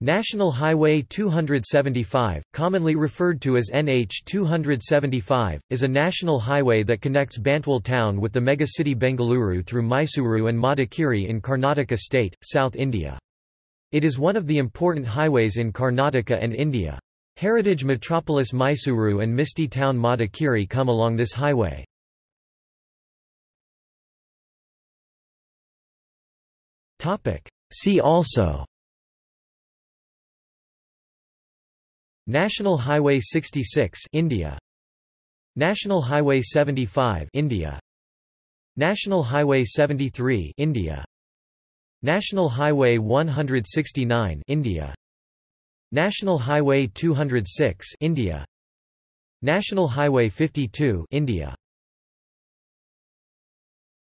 National Highway 275, commonly referred to as NH 275, is a national highway that connects Bantwal town with the megacity Bengaluru through Mysuru and Madikeri in Karnataka state, South India. It is one of the important highways in Karnataka and India. Heritage metropolis Mysuru and Misty town Madikeri come along this highway. See also National Highway 66 India. National Highway 75 India. National Highway 73 India. National Highway 169 India. National Highway 206 India. National Highway 52 India